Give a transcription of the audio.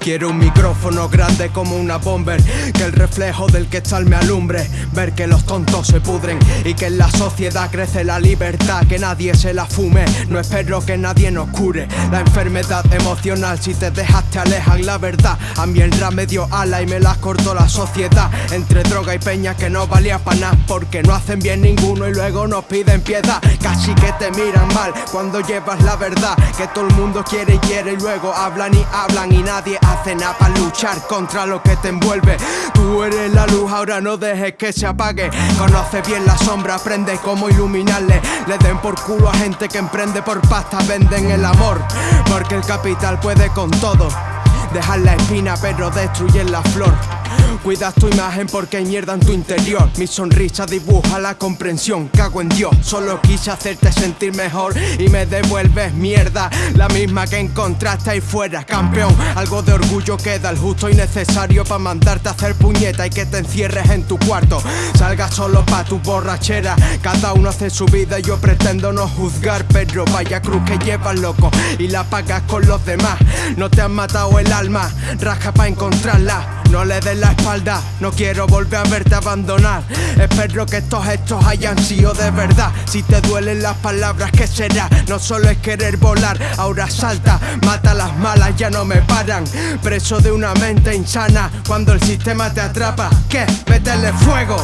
Quiero un micrófono grande como una bomber Que el reflejo del que tal me alumbre. Ver que los tontos se pudren Y que en la sociedad crece la libertad Que nadie se la fume. No espero que nadie nos cure. La enfermedad emocional Si te dejas te alejan. La verdad A mí el rap me dio ala y me las cortó la sociedad. Entre droga y peña que no valía para nada Porque no hacen bien ninguno y luego nos piden piedad. Casi que te miran mal cuando llevas la verdad Que todo el mundo quiere y quiere y luego hablan y hablan Y nadie hace nada para luchar contra lo que te envuelve. Tú eres la luz, ahora no dejes que se apague. Conoce bien la sombra, aprende cómo iluminarle. Le den por culo a gente que emprende por pasta Venden el amor, porque el capital puede con todo. Dejar la espina pero destruyen la flor Cuidas tu imagen porque hay mierda en tu interior. Mi sonrisa dibuja la comprensión. Cago en Dios, solo quise hacerte sentir mejor Y me devuelves mierda. La misma que encontraste ahí fuera Campeón, algo de orgullo queda El justo y necesario para mandarte a hacer puñeta Y que te encierres en tu cuarto. Salgas solo pa' tu borrachera. Cada uno hace su vida. Y yo pretendo no juzgar Pero vaya cruz que llevas loco. Y la pagas con los demás. No te han matado el alma. Raja pa' encontrarla no le des la espalda, no quiero volver a verte abandonar. Espero que estos hechos hayan sido de verdad. Si te duelen las palabras, ¿qué será? No solo es querer volar, ahora salta Mata las malas, ya no me paran. Preso de una mente insana Cuando el sistema te atrapa, ¿qué? Métele fuego